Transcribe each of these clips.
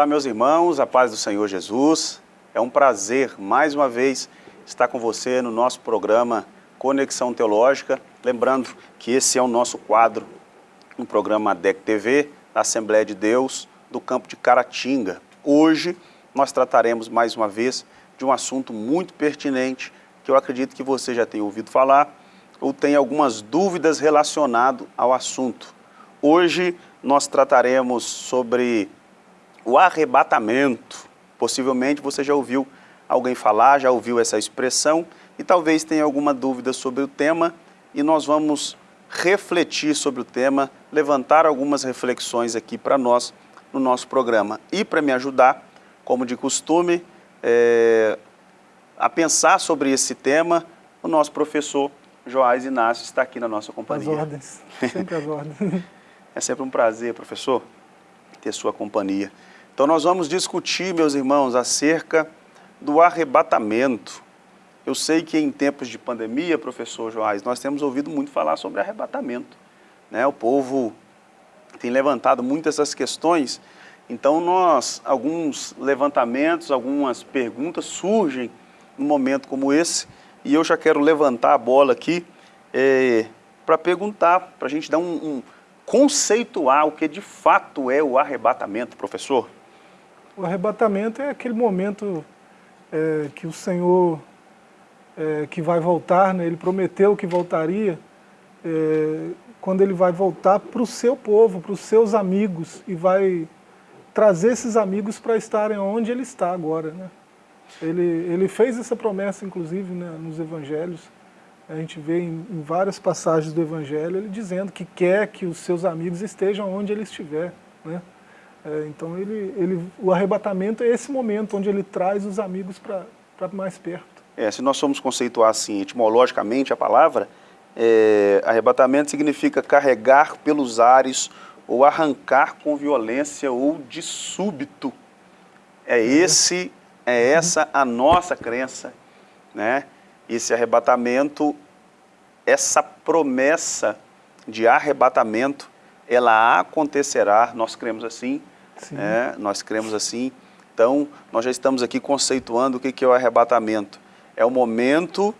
Olá, meus irmãos, a paz do Senhor Jesus. É um prazer, mais uma vez, estar com você no nosso programa Conexão Teológica. Lembrando que esse é o nosso quadro, um programa DEC TV, da Assembleia de Deus, do campo de Caratinga. Hoje, nós trataremos mais uma vez de um assunto muito pertinente, que eu acredito que você já tenha ouvido falar, ou tem algumas dúvidas relacionado ao assunto. Hoje, nós trataremos sobre o arrebatamento. Possivelmente você já ouviu alguém falar, já ouviu essa expressão e talvez tenha alguma dúvida sobre o tema e nós vamos refletir sobre o tema, levantar algumas reflexões aqui para nós no nosso programa. E para me ajudar, como de costume, é, a pensar sobre esse tema, o nosso professor Joás Inácio está aqui na nossa companhia. As ordens, sempre as ordens. é sempre um prazer, professor, ter sua companhia. Então nós vamos discutir, meus irmãos, acerca do arrebatamento. Eu sei que em tempos de pandemia, professor Joás, nós temos ouvido muito falar sobre arrebatamento. Né? O povo tem levantado muito essas questões, então nós, alguns levantamentos, algumas perguntas surgem num momento como esse, e eu já quero levantar a bola aqui é, para perguntar, para a gente dar um, um conceituar o que de fato é o arrebatamento, professor. O arrebatamento é aquele momento é, que o Senhor, é, que vai voltar, né, ele prometeu que voltaria, é, quando ele vai voltar para o seu povo, para os seus amigos, e vai trazer esses amigos para estarem onde ele está agora. Né? Ele, ele fez essa promessa, inclusive, né, nos evangelhos, a gente vê em, em, várias passagens do Evangelho ele dizendo que quer que os seus amigos estejam onde ele estiver. Né? É, então ele, ele, o arrebatamento é esse momento onde ele traz os amigos para mais perto. É, se nós formos conceituar assim, etimologicamente a palavra, é, arrebatamento significa carregar pelos ares ou arrancar com violência ou de súbito. É esse, é essa a nossa crença, né? Esse arrebatamento, essa promessa de arrebatamento, ela acontecerá, nós cremos assim, é, nós cremos assim. Então, nós já estamos aqui conceituando o que é o arrebatamento. É o momento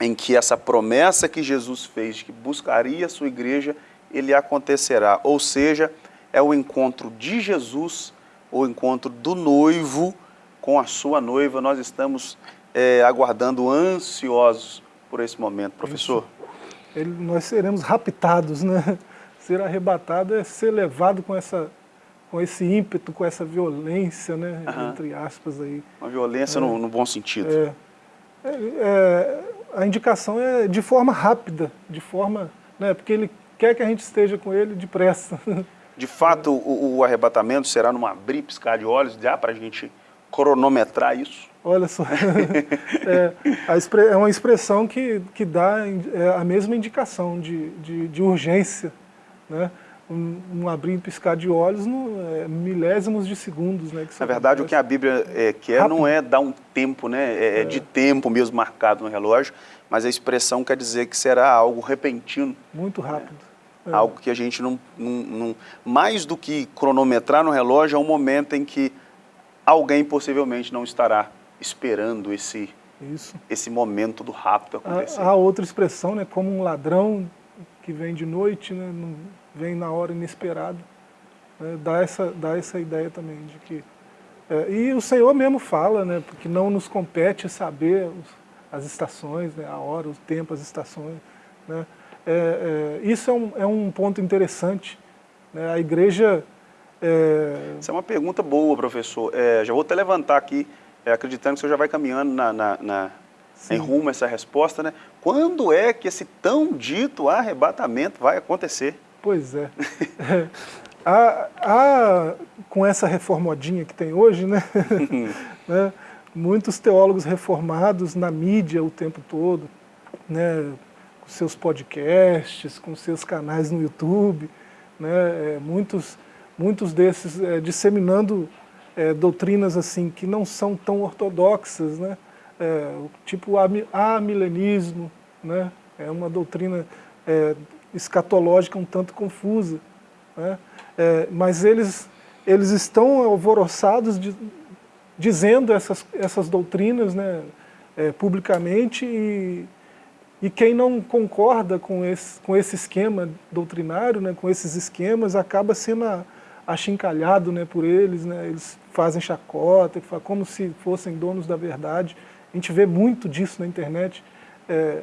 em que essa promessa que Jesus fez, de que buscaria a sua igreja, ele acontecerá. Ou seja, é o encontro de Jesus, o encontro do noivo com a sua noiva. Nós estamos é, aguardando ansiosos por esse momento. Professor? Ele, nós seremos raptados, né? Ser arrebatado é ser levado com essa com esse ímpeto, com essa violência, né, uhum. entre aspas aí. Uma violência é, no, no, bom sentido. É, é, é, a indicação é de forma rápida, de forma, né, porque ele quer que a gente esteja com ele depressa. De fato, o, o arrebatamento será num abrir, piscar de olhos, dá para a gente cronometrar isso? Olha só, é, é, uma expressão que, que dá é, a mesma indicação de, de, de urgência, né? Um, um abrir e piscar de olhos no é, milésimos de segundos. Né, Na verdade, acontece. o que a Bíblia é, quer Rápido. não é dar um tempo, né, é, é, de tempo mesmo marcado no relógio, mas a expressão quer dizer que será algo repentino. Muito rápido. É. Algo que a gente não, não, não... Mais do que cronometrar no relógio, é um momento em que alguém possivelmente não estará esperando esse, Isso. esse momento do rápido acontecer. Há, há outra expressão, né, como um ladrão que vem de noite, né, vem na hora inesperada. Né, dá, essa, dá essa ideia também de que... É, e o Senhor mesmo fala, né, porque não nos compete saber os, as estações, né, a hora, o tempo, as estações. Né, é, é, isso é um, é um ponto interessante. Né, a igreja... É... Isso é uma pergunta boa, professor. É, já vou até levantar aqui, é, acreditando que o senhor já vai caminhando na, na, na em rumo a essa resposta, né? Quando é que esse tão dito arrebatamento vai acontecer? Pois é. a, a, com essa reformodinha que tem hoje, né? né? muitos teólogos reformados na mídia o tempo todo, né? com seus podcasts, com seus canais no YouTube, né? É, muitos, muitos desses é, disseminando é, doutrinas assim que não são tão ortodoxas, né? É, tipo amilenismo, né? é uma doutrina é, escatológica um tanto confusa. Né? É, mas eles eles estão alvoroçados de, dizendo essas, essas doutrinas né, é, publicamente e, e quem não concorda com esse, com esse esquema doutrinário, né, com esses esquemas, acaba sendo achincalhado né, por eles, né, eles fazem chacota, como se fossem donos da verdade. A gente vê muito disso na internet. É,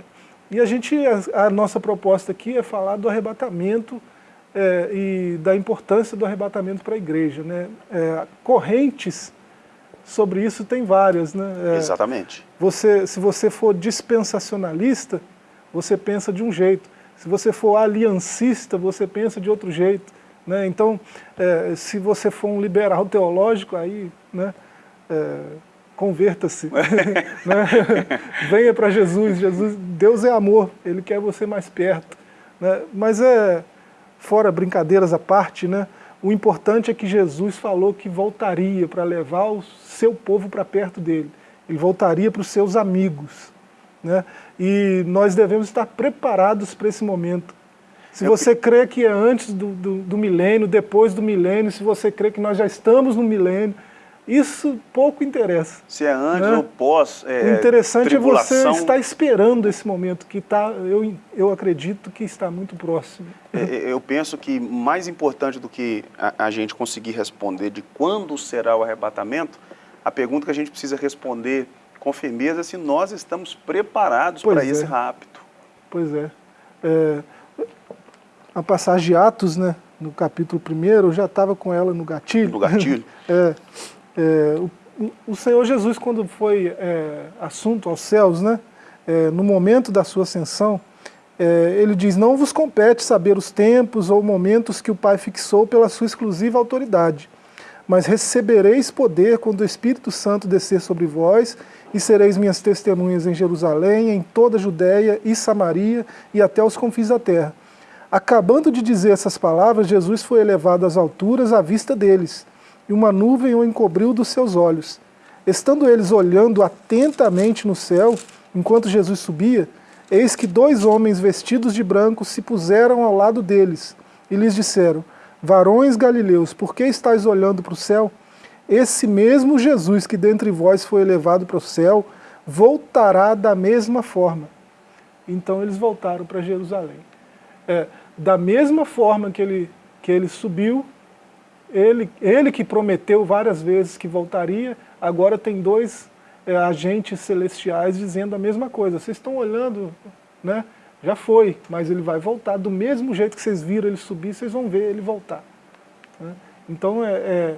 e a gente, a, a, nossa proposta aqui é falar do arrebatamento é, e da importância do arrebatamento para a igreja. Né? É, correntes sobre isso tem várias. Né? É, Exatamente. Você, se você for dispensacionalista, você pensa de um jeito. Se você for aliancista, você pensa de outro jeito. Né? Então, é, se você for um liberal teológico, aí né, é, converta-se. né? Venha para Jesus. Jesus. Deus é amor, Ele quer você mais perto. Né? Mas é, fora brincadeiras à parte, né? o importante é que Jesus falou que voltaria para levar o seu povo para perto dele. Ele voltaria para os seus amigos. Né? E nós devemos estar preparados para esse momento. Se você crê que é antes do, do, do, milênio, depois do milênio, se você crê que nós já estamos no milênio, isso pouco interessa. Se é antes né? ou pós é, O interessante tribulação... é você estar esperando esse momento, que tá, eu, eu acredito que está muito próximo. É, é, eu penso que mais importante do que a, a gente conseguir responder de quando será o arrebatamento, a pergunta que a gente precisa responder com firmeza é se nós estamos preparados pois para é. esse rapto. Pois é. é a passagem de Atos, né, no capítulo 1, eu já estava com ela no gatilho. No gatilho. é, é, o, o, Senhor Jesus, quando foi é, assunto aos céus, né, é, no momento da sua ascensão, é, ele diz, não vos compete saber os tempos ou momentos que o Pai fixou pela sua exclusiva autoridade, mas recebereis poder quando o Espírito Santo descer sobre vós e sereis minhas testemunhas em Jerusalém, em toda a Judéia e Samaria e até os confins da terra. Acabando de dizer essas palavras, Jesus foi elevado às alturas à vista deles, e uma nuvem o encobriu dos seus olhos. Estando eles olhando atentamente no céu, enquanto Jesus subia, eis que dois homens vestidos de branco se puseram ao lado deles, e lhes disseram, Varões galileus, por que estáis olhando para o céu? Esse mesmo Jesus que dentre vós foi elevado para o céu, voltará da mesma forma. Então eles voltaram para Jerusalém. É, da mesma forma que ele, que ele subiu, ele, ele que prometeu várias vezes que voltaria, agora tem dois é, agentes celestiais dizendo a mesma coisa. Vocês estão olhando, né? já foi, mas ele vai voltar. Do mesmo jeito que vocês viram ele subir, vocês vão ver ele voltar. Né? Então é, é,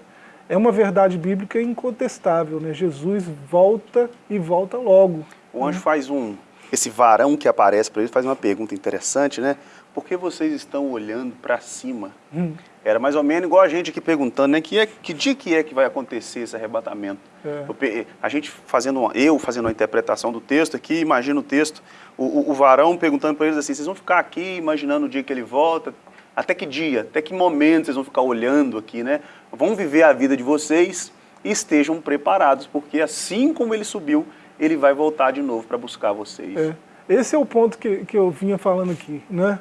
é, uma verdade bíblica incontestável. Né? Jesus volta e volta logo. O anjo faz um... Esse varão que aparece para ele faz uma pergunta interessante, né? Por que vocês estão olhando para cima? Hum. Era mais ou menos igual a gente aqui perguntando, né? Que, é, que dia que é que vai acontecer esse arrebatamento? É. a gente fazendo, uma, eu fazendo uma interpretação do texto aqui, imagino o texto, o, o, o varão perguntando para eles assim, vocês vão ficar aqui imaginando o dia que ele volta? Até que dia? Até que momento vocês vão ficar olhando aqui, né? Vão viver a vida de vocês e estejam preparados, porque assim como ele subiu, ele vai voltar de novo para buscar vocês. É. Esse é o ponto que, que eu vinha falando aqui, né?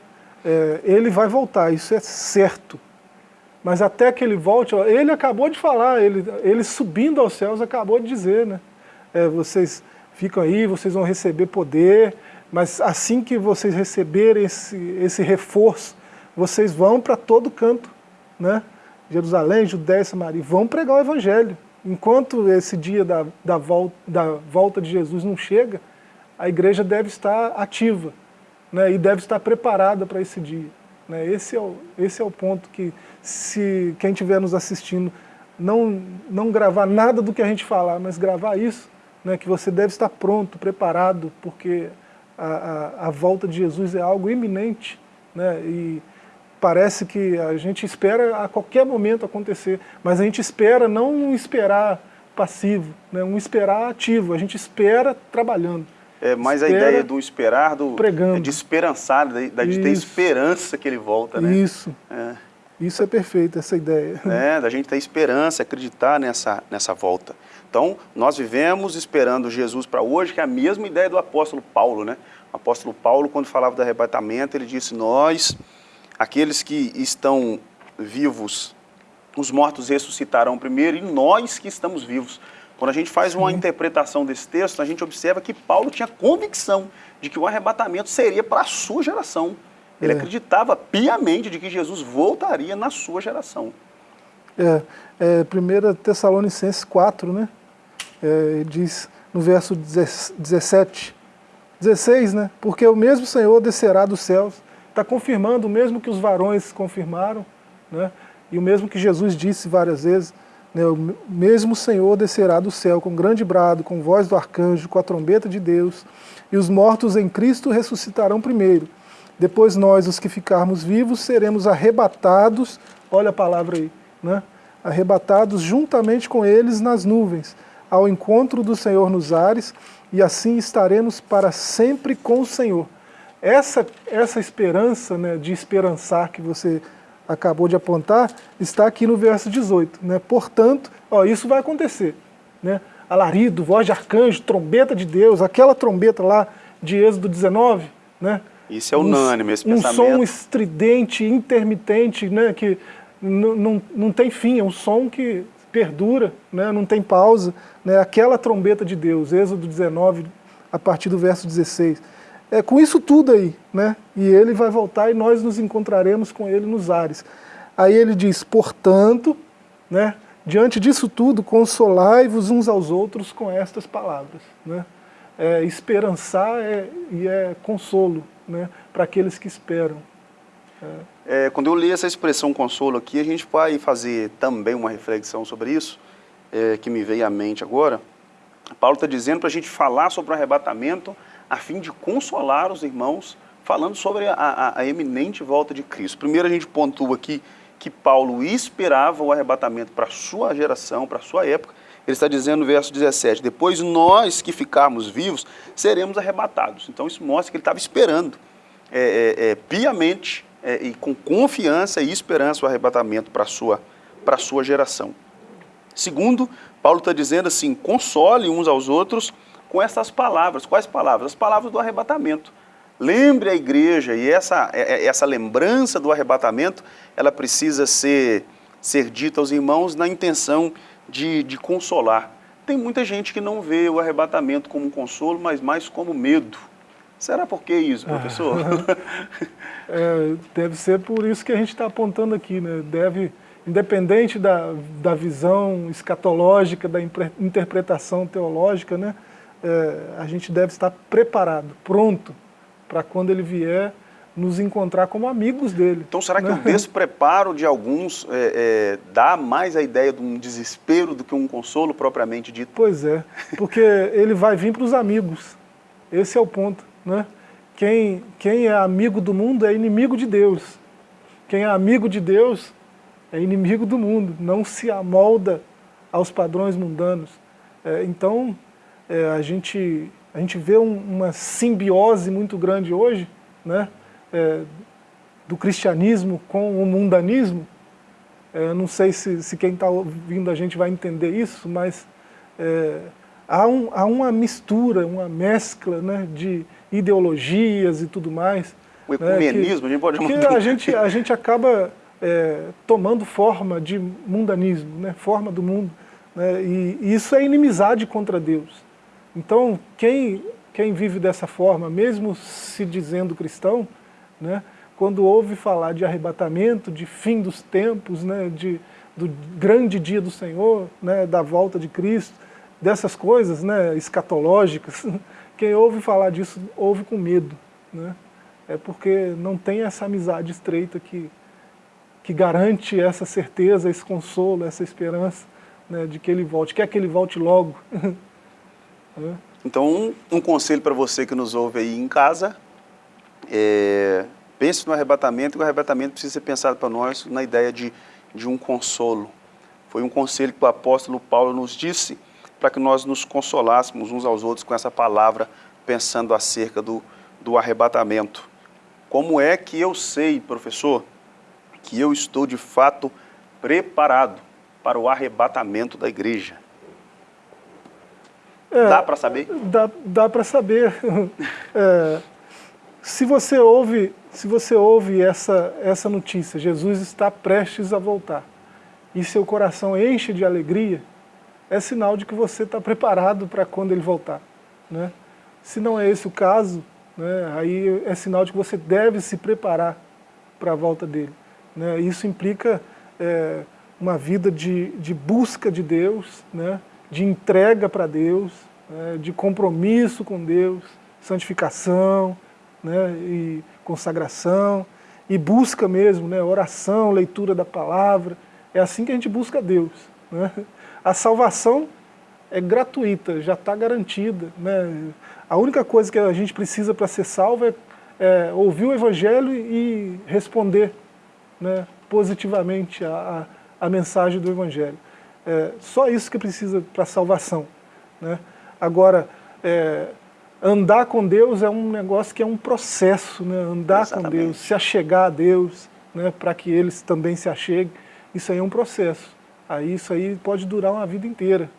É, ele vai voltar, isso é certo. Mas até que ele volte, ele acabou de falar, ele, ele subindo aos céus acabou de dizer, né? É, vocês ficam aí, vocês vão receber poder, mas assim que vocês receberem esse, esse reforço, vocês vão para todo canto, né? Jerusalém, Judéia, Samaria, vão pregar o Evangelho. Enquanto esse dia da, da, volta, da volta de Jesus não chega, a igreja deve estar ativa né, e deve estar preparada para esse dia. Né? Esse, é o, esse é o ponto que, se quem estiver nos assistindo, não, não gravar nada do que a gente falar, mas gravar isso, né, que você deve estar pronto, preparado, porque a, a, a volta de Jesus é algo iminente, né, e parece que a gente espera a qualquer momento acontecer, mas a gente espera não um esperar passivo, né, um esperar ativo, a gente espera trabalhando. É mais Espera, a ideia do esperar, do, pregando. de esperançar, de, de ter esperança que ele volta, né? Isso. É. Isso é perfeito, essa ideia. É, da gente ter esperança, acreditar nessa, nessa volta. Então, nós vivemos esperando Jesus para hoje, que é a mesma ideia do apóstolo Paulo, né? O apóstolo Paulo, quando falava do arrebatamento, ele disse, nós, aqueles que estão vivos os mortos ressuscitarão primeiro e nós que estamos vivos. Quando a gente faz uma interpretação desse texto, a gente observa que Paulo tinha convicção de que o arrebatamento seria para a sua geração. Ele é. acreditava piamente de que Jesus voltaria na sua geração. É, é 1 Tessalonicenses 4, né? É, diz no verso 17, 16, né? Porque o mesmo Senhor descerá dos céus, está confirmando o mesmo que os varões confirmaram, né? E o mesmo que Jesus disse várias vezes, o mesmo Senhor descerá do céu com grande brado, com voz do arcanjo, com a trombeta de Deus, e os mortos em Cristo ressuscitarão primeiro. Depois nós, os que ficarmos vivos, seremos arrebatados, olha a palavra aí, né? arrebatados juntamente com eles nas nuvens, ao encontro do Senhor nos ares, e assim estaremos para sempre com o Senhor. Essa, essa esperança né, de esperançar que você acabou de apontar, está aqui no verso 18. Né? Portanto, ó, isso vai acontecer. Né? Alarido, voz de arcanjo, trombeta de Deus, aquela trombeta lá de Êxodo 19, né? Isso é unânime, esse um pensamento. Um som estridente, intermitente, né? que não tem fim, é um som que perdura, né? não tem pausa. Né? Aquela trombeta de Deus, Êxodo 19, a partir do verso 16 é, com isso tudo aí, né? E ele vai voltar e nós nos encontraremos com ele nos ares. Aí ele diz, portanto, né, diante disso tudo, consolai-vos uns aos outros com estas palavras. Né? É, esperançar é, e é consolo né, para aqueles que esperam. É. é. quando eu li essa expressão consolo aqui, a gente vai fazer também uma reflexão sobre isso, é, que me veio à mente agora. Paulo está dizendo para a gente falar sobre o arrebatamento, a fim de consolar os irmãos, falando sobre a, a, a eminente volta de Cristo. Primeiro a gente pontua aqui que Paulo esperava o arrebatamento para sua geração, para sua época. Ele está dizendo no verso 17, depois nós que ficarmos vivos seremos arrebatados. Então isso mostra que ele estava esperando é, é, é, piamente é, e com confiança e esperança o arrebatamento para sua, para sua geração. Segundo, Paulo está dizendo assim, console uns aos outros com essas palavras. Quais palavras? As palavras do arrebatamento. Lembre a igreja, e essa, é, é, essa lembrança do arrebatamento, ela precisa ser, ser dita aos irmãos na intenção de, de consolar. Tem muita gente que não vê o arrebatamento como um consolo, mas mais como medo. Será por que isso, professor? É, deve ser por isso que a gente está apontando aqui, né? Deve, independente da, da visão escatológica, da interpretação teológica, né? É, a gente deve estar preparado, pronto, para quando ele vier nos encontrar como amigos dele. Então será que né? o despreparo de alguns é, é, dá mais a ideia de um desespero do que um consolo propriamente dito? Pois é, porque ele vai vir para os amigos, esse é o ponto. Né? Quem, quem é amigo do mundo é inimigo de Deus. Quem é amigo de Deus é inimigo do mundo, não se amolda aos padrões mundanos. É, então, é, a, gente, a gente vê um, uma simbiose muito grande hoje, né, é, do cristianismo com o mundanismo. É, não sei se, se quem está ouvindo a gente vai entender isso, mas é, há, um, há uma mistura, uma mescla né, de ideologias e tudo mais. O ecumenismo, né, que, a gente pode. Que a gente, a gente acaba é, tomando forma de mundanismo, né, forma do mundo. Né, e, e isso é inimizade contra Deus. Então, quem, quem vive dessa forma, mesmo se dizendo cristão, né, quando ouve falar de arrebatamento, de fim dos tempos, né, de, do grande dia do Senhor, né, da volta de Cristo, dessas coisas né, escatológicas, quem ouve falar disso, ouve com medo. Né? É porque não tem essa amizade estreita que, que garante essa certeza, esse consolo, essa esperança né, de que ele volte. Quer que ele volte logo. Então, um, um conselho para você que nos ouve aí em casa, é, pense no arrebatamento, e o arrebatamento precisa ser pensado para nós na ideia de, de um consolo. Foi um conselho que o apóstolo Paulo nos disse para que nós nos consolássemos uns aos outros com essa palavra, pensando acerca do, do arrebatamento. Como é que eu sei, professor, que eu estou de fato preparado para o arrebatamento da igreja? É, dá para saber? Dá, dá para saber. É, se você ouve, se você ouve essa, essa notícia, Jesus está prestes a voltar, e seu coração enche de alegria, é sinal de que você está preparado para quando ele voltar. Né? Se não é esse o caso, né, aí é sinal de que você deve se preparar para a volta dele. Né? Isso implica é, uma vida de, de busca de Deus, né? De entrega para Deus, né? de compromisso com Deus, santificação né? e consagração, e busca mesmo, né? oração, leitura da palavra. É assim que a gente busca Deus. Né? A salvação é gratuita, já está garantida. Né? A única coisa que a gente precisa para ser salvo é, é, ouvir o Evangelho e responder né, positivamente a, mensagem do Evangelho. É, só isso que precisa para a salvação. Né? Agora, é, andar com Deus é um negócio que é um processo, né? andar Exatamente. com Deus, se achegar a Deus, né? para que eles também se acheguem, isso aí é um processo. Aí isso aí pode durar uma vida inteira.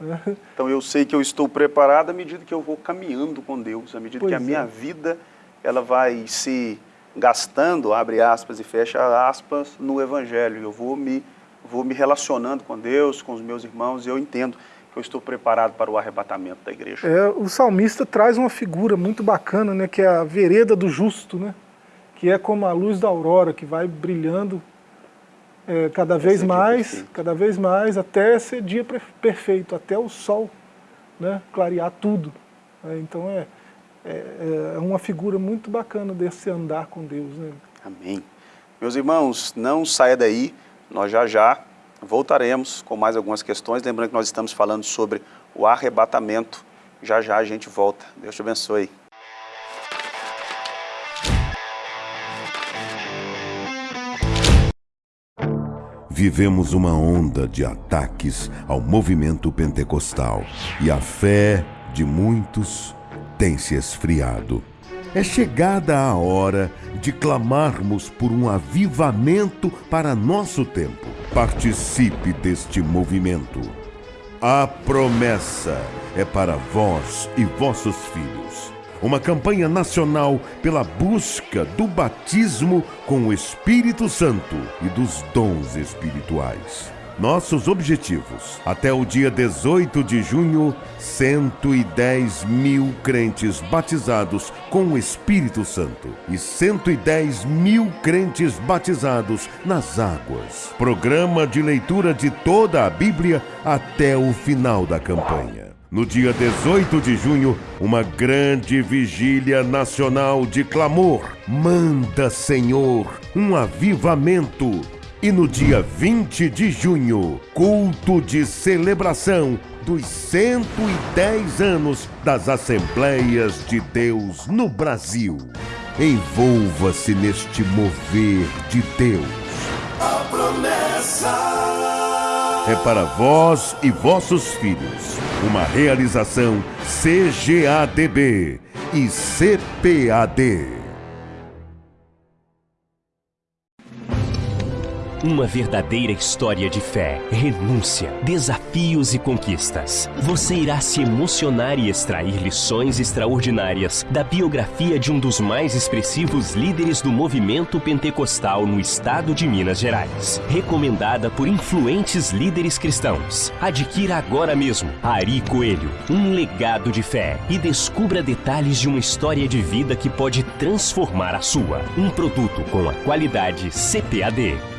Né? Então eu sei que eu estou preparado à medida que eu vou caminhando com Deus, à medida pois que a minha é. vida ela vai se gastando, abre aspas e fecha aspas, no Evangelho. Eu vou me, vou me relacionando com Deus, com os meus irmãos, e eu entendo que eu estou preparado para o arrebatamento da igreja. É, o salmista traz uma figura muito bacana, né, que é a vereda do justo, né, que é como a luz da aurora, que vai brilhando é, cada vez mais, cada vez mais, até ser dia perfeito, até o sol né, clarear tudo. É, então é, é, é, uma figura muito bacana desse andar com Deus. Né? Amém. Meus irmãos, não saia daí, nós já já voltaremos com mais algumas questões, lembrando que nós estamos falando sobre o arrebatamento, já já a gente volta. Deus te abençoe. Vivemos uma onda de ataques ao movimento pentecostal e a fé de muitos tem se esfriado. É chegada a hora de clamarmos por um avivamento para nosso tempo. Participe deste movimento. A promessa é para vós e vossos filhos uma campanha nacional pela busca do batismo com o Espírito Santo e dos dons espirituais. Nossos objetivos. Até o dia 18 de junho, 110 mil crentes batizados com o Espírito Santo e 110 mil crentes batizados nas águas. Programa de leitura de toda a Bíblia até o final da campanha. No dia 18 de junho, uma grande vigília nacional de clamor. Manda, Senhor, um avivamento. E no dia 20 de junho, culto de celebração dos 110 anos das Assembleias de Deus no Brasil. Envolva-se neste mover de Deus. A promessa é para vós e vossos filhos. Uma realização CGADB e CPAD. Uma verdadeira história de fé, renúncia, desafios e conquistas. Você irá se emocionar e extrair lições extraordinárias da biografia de um dos mais expressivos líderes do movimento pentecostal no estado de Minas Gerais. Recomendada por influentes líderes cristãos. Adquira agora mesmo Ari Coelho, um legado de fé e descubra detalhes de uma história de vida que pode transformar a sua. Um produto com a qualidade CPAD.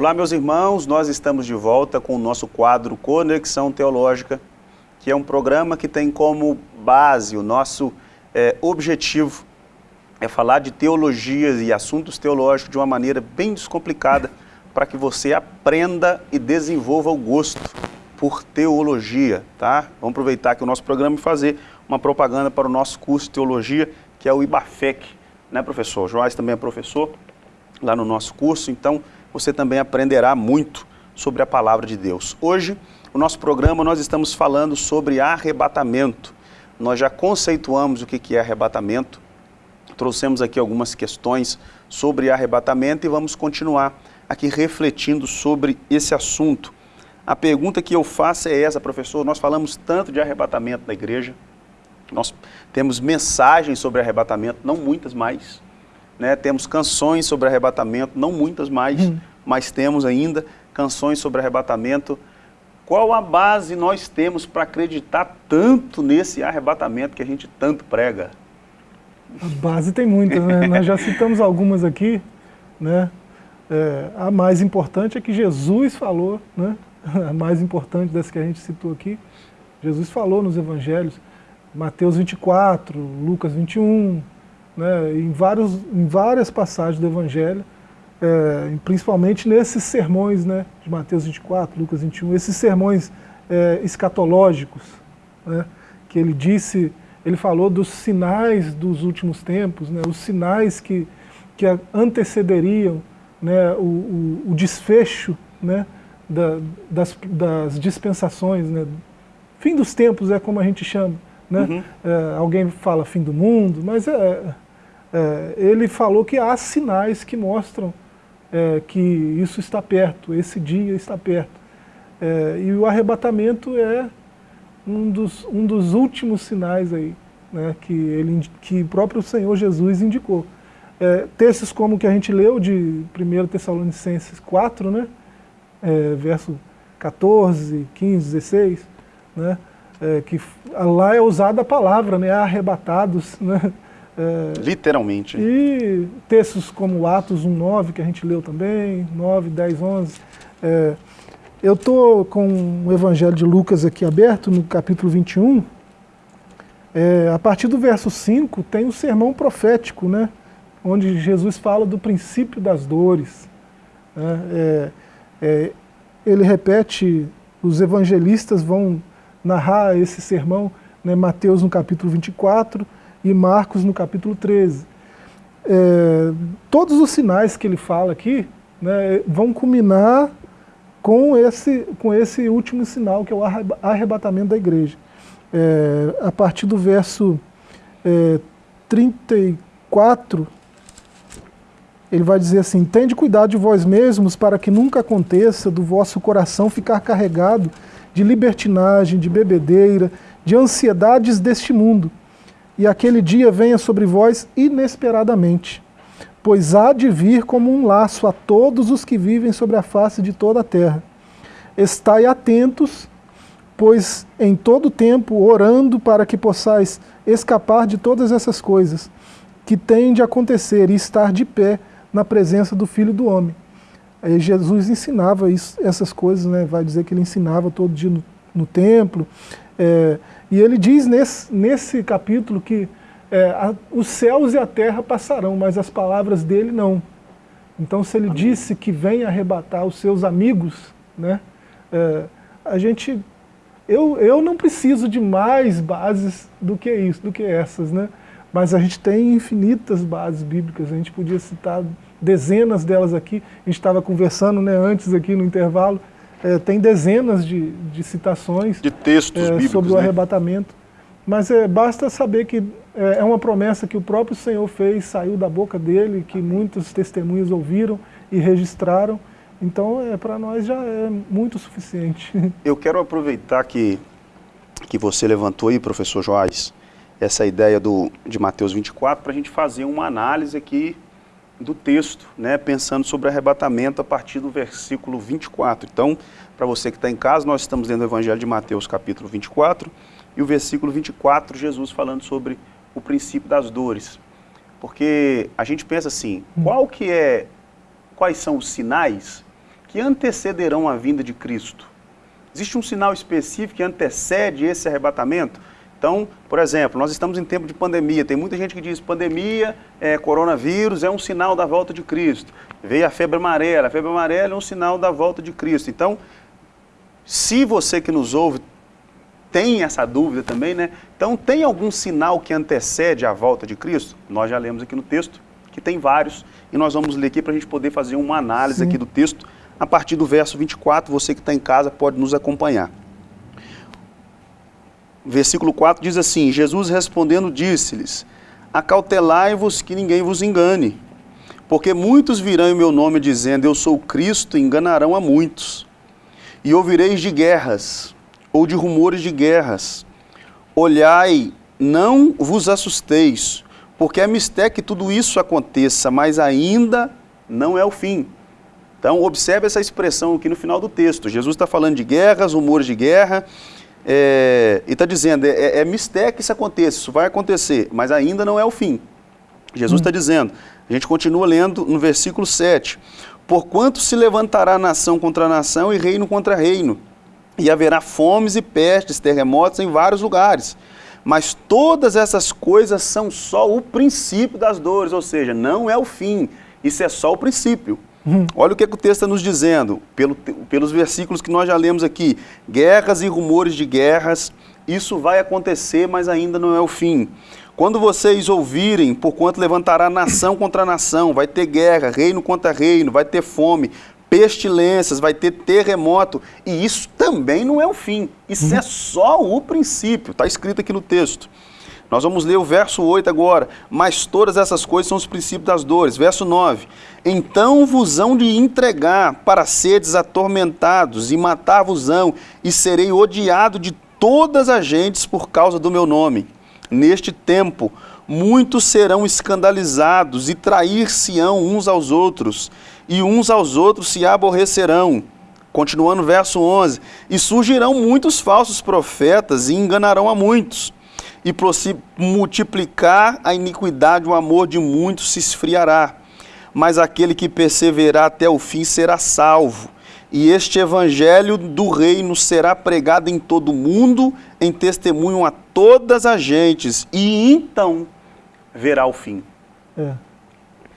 Olá, meus irmãos, nós estamos de volta com o nosso quadro Conexão Teológica, que é um programa que tem como base, o nosso é, objetivo é falar de teologias e assuntos teológicos de uma maneira bem descomplicada para que você aprenda e desenvolva o gosto por teologia, tá? Vamos aproveitar aqui o nosso programa e fazer uma propaganda para o nosso curso de teologia, que é o IBAFEC, né, professor? O Joás também é professor lá no nosso curso, então você também aprenderá muito sobre a palavra de Deus. Hoje, o nosso programa, nós estamos falando sobre arrebatamento. Nós já conceituamos o que é arrebatamento, trouxemos aqui algumas questões sobre arrebatamento e vamos continuar aqui refletindo sobre esse assunto. A pergunta que eu faço é essa, professor. Nós falamos tanto de arrebatamento na igreja, nós temos mensagens sobre arrebatamento, não muitas mais. Né? Temos canções sobre arrebatamento, não muitas mais, hum. mas temos ainda canções sobre arrebatamento. Qual a base nós temos para acreditar tanto nesse arrebatamento que a gente tanto prega? A base tem muitas, né? nós já citamos algumas aqui. Né? É, a mais importante é que Jesus falou, né? a mais importante das que a gente citou aqui, Jesus falou nos evangelhos, Mateus 24, Lucas 21, né, em, vários, em várias passagens do evangelho, é, principalmente nesses sermões né, de Mateus 24, Lucas 21, esses sermões é, escatológicos, né, que ele disse, ele falou dos sinais dos últimos tempos, né, os sinais que, que antecederiam né, o, o, o desfecho né, da, das, das, dispensações, né? fim dos tempos é como a gente chama. Né? Uhum. É, alguém fala fim do mundo, mas é, é, ele falou que há sinais que mostram é, que isso está perto, esse dia está perto. É, e o arrebatamento é um dos, um dos últimos sinais aí, né, que, ele, que o próprio Senhor Jesus indicou. É, textos como o que a gente leu de 1 Tessalonicenses 4, né, é, verso 14, 15, 16, né, é, que lá é usada a palavra, né, arrebatados, né, é, Literalmente. E textos como Atos 1, 9, que a gente leu também, 9, 10, 11. É, eu estou com o Evangelho de Lucas aqui aberto, no capítulo 21. É, a partir do verso 5 tem o sermão profético, né? onde Jesus fala do princípio das dores. Né? É, é, ele repete, os evangelistas vão narrar esse sermão, né, Mateus no capítulo 24 e Marcos no capítulo 13. É, todos os sinais que ele fala aqui né, vão culminar com esse, com esse último sinal, que é o arrebatamento da igreja. É, a partir do verso é, 34, ele vai dizer assim, Tende cuidado de vós mesmos para que nunca aconteça do vosso coração ficar carregado de libertinagem, de bebedeira, de ansiedades deste mundo, e aquele dia venha sobre vós inesperadamente, pois há de vir como um laço a todos os que vivem sobre a face de toda a terra. Estai atentos, pois em todo tempo orando para que possais escapar de todas essas coisas que têm de acontecer e estar de pé na presença do Filho do Homem. Aí Jesus ensinava isso, essas coisas, né? vai dizer que ele ensinava todo dia no, no templo. É, e ele diz nesse, nesse capítulo que é, a, os céus e a terra passarão, mas as palavras dele não. Então se ele Amém. disse que vem arrebatar os seus amigos, né, é, a gente, eu, eu não preciso de mais bases do que isso, do que essas, né? mas a gente tem infinitas bases bíblicas, a gente podia citar dezenas delas aqui, a gente estava conversando né, antes aqui no intervalo, é, tem dezenas de, de citações de textos é, bíblicos, sobre o né? arrebatamento, mas é, basta saber que é, é uma promessa que o próprio Senhor fez, saiu da boca dele, que muitos testemunhos ouviram e registraram, então é, para nós já é muito suficiente. Eu quero aproveitar que, que você levantou aí, professor Joás, essa ideia do, de Mateus 24 para a gente fazer uma análise aqui do texto, né, pensando sobre arrebatamento a partir do versículo 24. Então, para você que está em casa, nós estamos lendo o Evangelho de Mateus, capítulo 24, e o versículo 24, Jesus falando sobre o princípio das dores. Porque a gente pensa assim, qual que é, quais são os sinais que antecederão a vinda de Cristo? Existe um sinal específico que antecede esse arrebatamento? Então, por exemplo, nós estamos em tempo de pandemia, tem muita gente que diz pandemia, é, coronavírus é um sinal da volta de Cristo. Veio a febre amarela, a febre amarela é um sinal da volta de Cristo. Então, se você que nos ouve tem essa dúvida também, né? Então, tem algum sinal que antecede a volta de Cristo? Nós já lemos aqui no texto, que tem vários, e nós vamos ler aqui para a gente poder fazer uma análise Sim. aqui do texto, a partir do verso 24, você que está em casa pode nos acompanhar versículo 4 diz assim: Jesus respondendo disse-lhes: Acautelai-vos que ninguém vos engane, porque muitos virão em meu nome dizendo: Eu sou Cristo, e enganarão a muitos. E ouvireis de guerras, ou de rumores de guerras. Olhai, não vos assusteis, porque é mistério que tudo isso aconteça, mas ainda não é o fim. Então, observe essa expressão aqui no final do texto. Jesus está falando de guerras, rumores de guerra, é, e está dizendo, é, é, é mistério que isso aconteça, isso vai acontecer, mas ainda não é o fim. Jesus está hum. dizendo, a gente continua lendo no versículo 7, Porquanto se levantará nação contra nação e reino contra reino, e haverá fomes e pestes, terremotos em vários lugares. Mas todas essas coisas são só o princípio das dores, ou seja, não é o fim, isso é só o princípio. Olha o que, é que o texto está nos dizendo, pelo, pelos versículos que nós já lemos aqui. Guerras e rumores de guerras, isso vai acontecer, mas ainda não é o fim. Quando vocês ouvirem, porquanto levantará nação contra nação, vai ter guerra, reino contra reino, vai ter fome, pestilências, vai ter terremoto, e isso também não é o fim, isso uhum. é só o princípio, está escrito aqui no texto. Nós vamos ler o verso 8 agora. Mas todas essas coisas são os princípios das dores. Verso 9. Então vos hão de entregar para seres atormentados e matar-vos-ão, e serei odiado de todas as gentes por causa do meu nome. Neste tempo, muitos serão escandalizados e trair-se-ão uns aos outros, e uns aos outros se aborrecerão. Continuando verso 11: E surgirão muitos falsos profetas e enganarão a muitos e por se multiplicar a iniquidade, o amor de muitos se esfriará. Mas aquele que perseverar até o fim será salvo. E este evangelho do reino será pregado em todo o mundo, em testemunho a todas as gentes, e então verá o fim. É.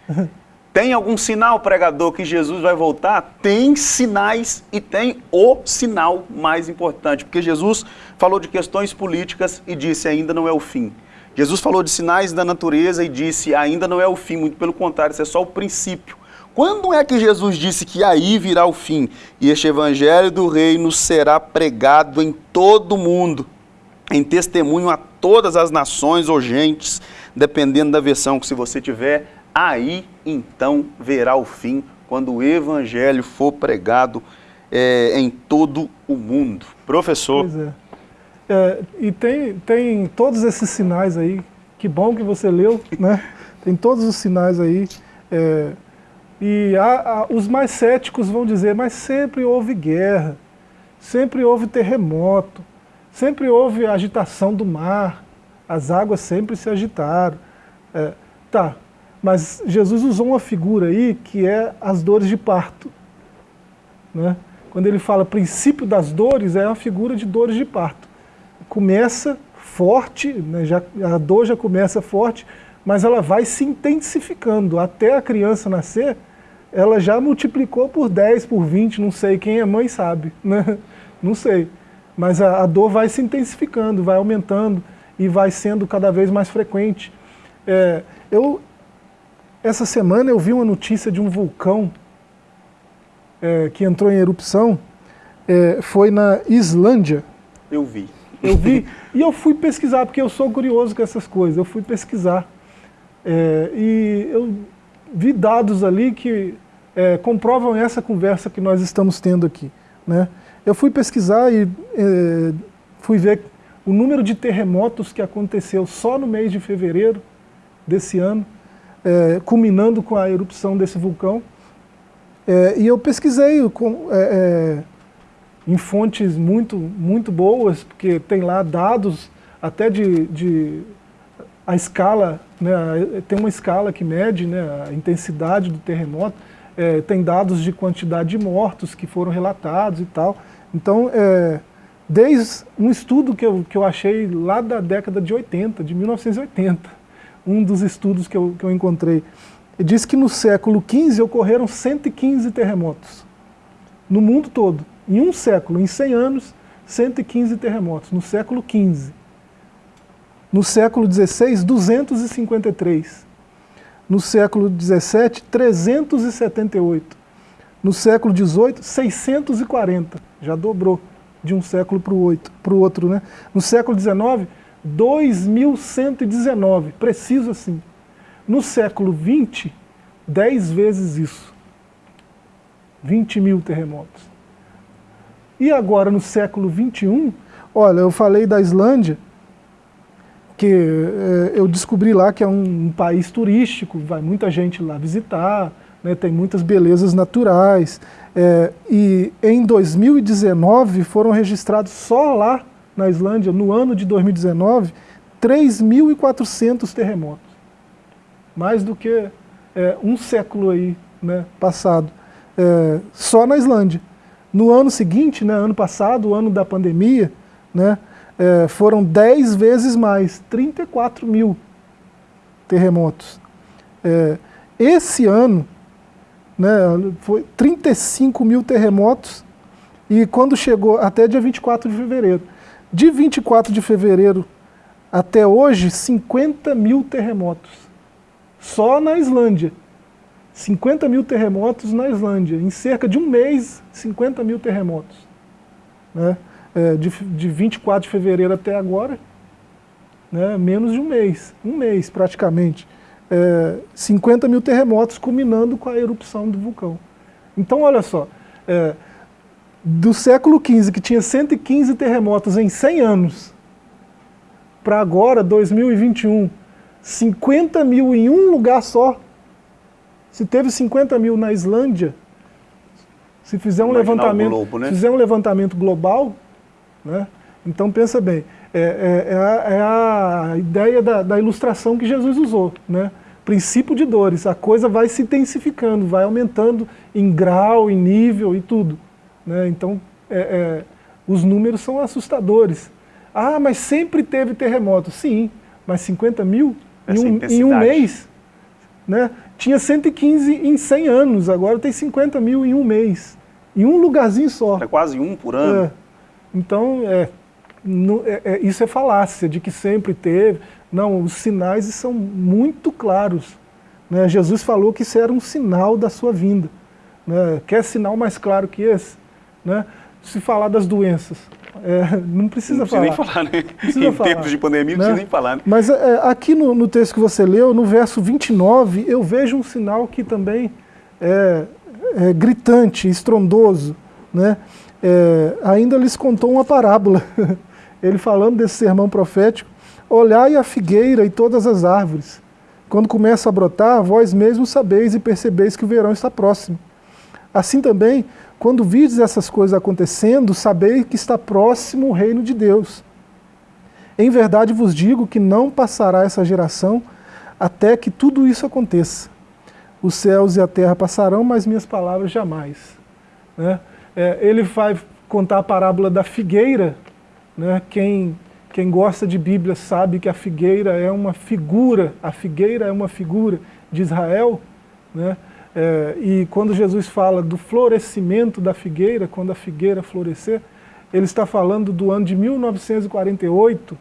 Tem algum sinal, pregador, que Jesus vai voltar? Tem sinais e tem o sinal mais importante, porque Jesus falou de questões políticas e disse ainda não é o fim. Jesus falou de sinais da natureza e disse ainda não é o fim, muito pelo contrário, isso é só o princípio. Quando é que Jesus disse que aí virá o fim e este evangelho do reino será pregado em todo o mundo, em testemunho a todas as nações ou gentes, dependendo da versão que se você tiver, aí então verá o fim, quando o evangelho for pregado é, em todo o mundo. Professor. Pois é. é. e tem, tem todos esses sinais aí, que bom que você leu, né? Tem todos os sinais aí. É, e há, há, os mais céticos vão dizer, mas sempre houve guerra, sempre houve terremoto, sempre houve agitação do mar, as águas sempre se agitaram. É, tá, mas Jesus usou uma figura aí que é as dores de parto. Né? Quando ele fala princípio das dores, é uma figura de dores de parto. Começa forte, né? já, a dor já começa forte, mas ela vai se intensificando. Até a criança nascer, ela já multiplicou por 10, por 20, não sei, quem é mãe sabe, né? não sei. Mas a, a dor vai se intensificando, vai aumentando e vai sendo cada vez mais frequente. É, eu, essa semana eu vi uma notícia de um vulcão é, que entrou em erupção, é, foi na Islândia. Eu vi. Eu vi, e eu fui pesquisar, porque eu sou curioso com essas coisas, eu fui pesquisar. É, e eu vi dados ali que é, comprovam essa conversa que nós estamos tendo aqui. Né? Eu fui pesquisar e é, fui ver o número de terremotos que aconteceu só no mês de fevereiro desse ano, é, culminando com a erupção desse vulcão. É, e eu pesquisei com, é, é, em fontes muito, muito boas, porque tem lá dados até de, de a escala, né, tem uma escala que mede né, a intensidade do terremoto, é, tem dados de quantidade de mortos que foram relatados e tal. Então, é, desde um estudo que eu, que eu achei lá da década de 80, de 1980, um dos estudos que eu, que eu encontrei, diz que no século XV ocorreram 115 terremotos, no mundo todo, em um século, em 100 anos, 115 terremotos, no século XV. No século XVI, 253. No século XVII, 378. No século XVIII, 640. Já dobrou de um século para o outro. Né? No século XIX, 2.119, preciso assim. No século XX, 10 vezes isso. 20 mil terremotos. E agora, no século XXI, olha, eu falei da Islândia, que é, eu descobri lá que é um, um, país turístico, vai muita gente lá visitar, né, tem muitas belezas naturais. É, e em 2019 foram registrados só lá na Islândia, no ano de 2019, 3.400 terremotos. Mais do que é, um século aí, né, passado, é, só na Islândia. No ano seguinte, né, ano passado, o ano da pandemia, né, é, foram 10 vezes mais, 34 mil terremotos. É, esse ano, né, foi 35 mil terremotos, e quando chegou até dia 24 de fevereiro. De 24 de fevereiro até hoje, 50 mil terremotos. Só na Islândia. 50 mil terremotos na Islândia. Em cerca de um mês, 50 mil terremotos. Né? é, de, de 24 de fevereiro até agora, né, menos de um mês, um mês praticamente. É, 50 mil terremotos culminando com a erupção do vulcão. Então, olha só, é, do século XV, que tinha 115 terremotos em 100 anos, para agora, 2021, 50 mil em um lugar só. Se teve 50 mil na Islândia, se fizer um levantamento, globo, né? fizer um levantamento global, né? Então pensa bem, é, é, é, a, é a, ideia da, da, ilustração que Jesus usou. Né? Princípio de dores, a coisa vai se intensificando, vai aumentando em grau, em nível e tudo. Né? Então é, é, os números são assustadores. Ah, mas sempre teve terremoto. Sim, mas 50 mil em um, em um, mês. Né? Tinha 115 em 100 anos, agora tem 50 mil em um mês. Em um lugarzinho só. É quase um por ano. É. Então, é, no, é, é, isso é falácia, de que sempre teve. Não, os sinais são muito claros. Né? Jesus falou que isso era um sinal da sua vinda. Né? Quer sinal mais claro que esse? Né? Se falar das doenças, é, não precisa não falar. nem falar, né? Precisa em falar, tempos de pandemia não né? precisa nem falar. Né? Mas é, aqui no, no, texto que você leu, no verso 29, eu vejo um sinal que também é, é gritante, estrondoso. Né? é, ainda lhes contou uma parábola, ele falando desse sermão profético, olhai a figueira e todas as árvores, quando começa a brotar, vós mesmos sabeis e percebeis que o verão está próximo. Assim também, quando vides essas coisas acontecendo, sabeis que está próximo o reino de Deus. Em verdade vos digo que não passará essa geração até que tudo isso aconteça. Os céus e a terra passarão, mas minhas palavras jamais. Né? É, ele vai contar a parábola da figueira. Né? Quem, quem gosta de Bíblia sabe que a figueira é uma figura, a figueira é uma figura de Israel. Né? É, e quando Jesus fala do florescimento da figueira, quando a figueira florescer, ele está falando do ano de 1948,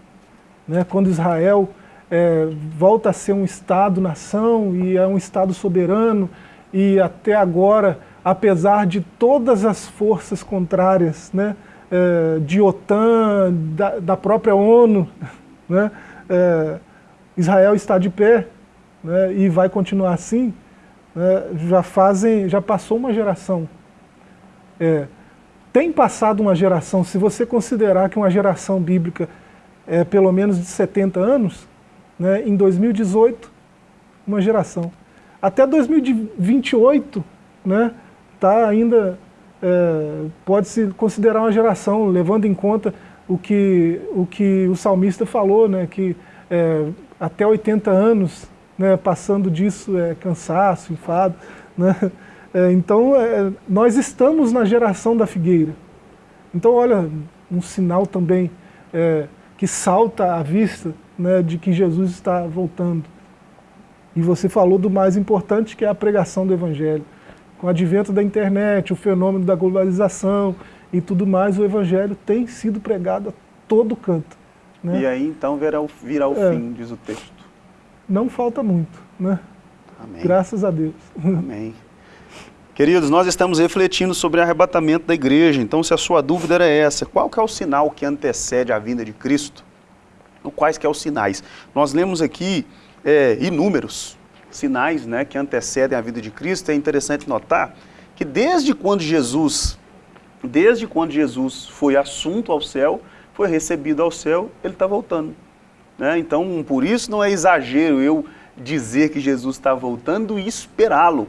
né, quando Israel é, volta a ser um Estado-nação e é um Estado soberano, e até agora apesar de todas as forças contrárias, né, é, de OTAN, da, da própria ONU, né, é, Israel está de pé né, e vai continuar assim, né, já fazem, já passou uma geração. É, tem passado uma geração, se você considerar que uma geração bíblica é pelo menos de 70 anos, né, em 2018, uma geração. Até 2028, né, está ainda, é, pode-se considerar uma geração, levando em conta o que o, que o salmista falou, né, que é, até 80 anos, né, passando disso é cansaço, enfado. Né? É, então, é, nós estamos na geração da figueira. Então, olha, um sinal também é, que salta à vista né, de que Jesus está voltando. E você falou do mais importante, que é a pregação do Evangelho. Com o advento da internet, o fenômeno da globalização e tudo mais, o Evangelho tem sido pregado a todo canto. Né? E aí então virá o, virá o é, fim, diz o texto. Não falta muito, né? Amém. Graças a Deus. Amém. Queridos, nós estamos refletindo sobre o arrebatamento da igreja, então se a sua dúvida era essa, qual que é o sinal que antecede a vinda de Cristo? Quais que é os sinais? Nós lemos aqui é, inúmeros sinais né, que antecedem a vida de Cristo. É interessante notar que desde quando Jesus, desde quando Jesus foi assunto ao céu, foi recebido ao céu, ele está voltando. Né? Então, por isso não é exagero eu dizer que Jesus está voltando e esperá-lo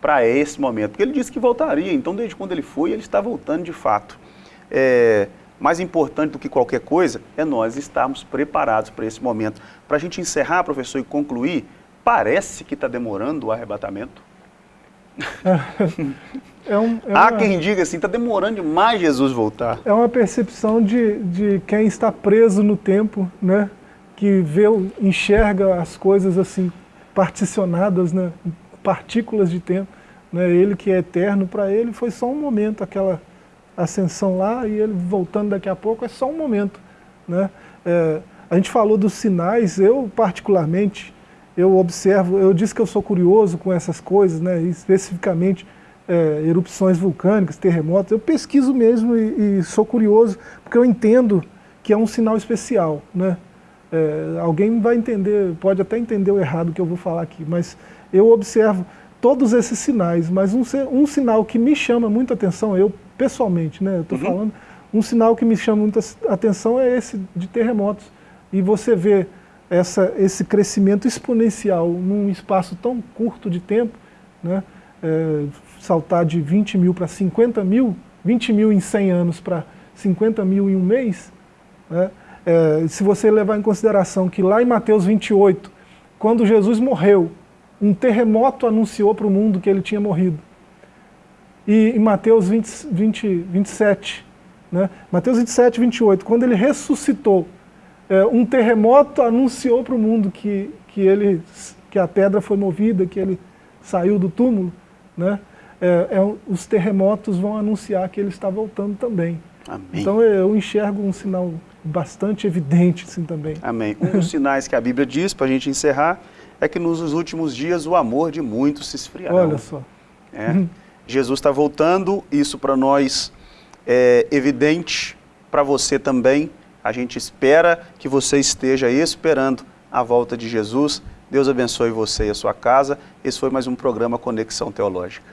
para esse momento, porque ele disse que voltaria, então desde quando ele foi, ele está voltando de fato. É, mais importante do que qualquer coisa é nós estarmos preparados para esse momento. Para a gente encerrar, professor, e concluir, parece que está demorando o arrebatamento. É um, é Há uma, quem diga assim, está demorando demais Jesus voltar. É uma percepção de, de quem está preso no tempo, né? Que vê, enxerga as coisas assim, particionadas, né? partículas de tempo. Né? Ele que é eterno, para ele foi só um momento, aquela ascensão lá e ele voltando daqui a pouco, é só um momento. Né? É, a gente falou dos sinais, eu particularmente, eu observo, eu disse que eu sou curioso com essas coisas, né? especificamente é, erupções vulcânicas, terremotos, eu pesquiso mesmo e, e, sou curioso, porque eu entendo que é um sinal especial. Né? É, alguém vai entender, pode até entender o errado que eu vou falar aqui, mas eu observo todos esses sinais, mas um, um sinal que me chama muita atenção, eu pessoalmente, né, eu estou uhum. falando, um sinal que me chama muita atenção é esse de terremotos. E você vê essa, esse crescimento exponencial num espaço tão curto de tempo, né, é, saltar de 20 mil para 50 mil, 20 mil em 100 anos para 50 mil em um mês, né, é, se você levar em consideração que lá em Mateus 28, quando Jesus morreu, um terremoto anunciou para o mundo que ele tinha morrido. E em Mateus 20, 20, 27, né? Mateus 27, 28, quando ele ressuscitou, é, um terremoto anunciou para o mundo que, que, ele, que a pedra foi movida, que ele saiu do túmulo. Né? É, é, os terremotos vão anunciar que ele está voltando também. Amém. Então eu enxergo um sinal bastante evidente assim também. Amém. Um dos sinais que a Bíblia diz, para a gente encerrar, é que nos últimos dias o amor de muitos se esfriará. Olha só. É. Jesus está voltando, isso para nós é evidente, para você também. A gente espera que você esteja esperando a volta de Jesus. Deus abençoe você e a sua casa. Esse foi mais um programa Conexão Teológica.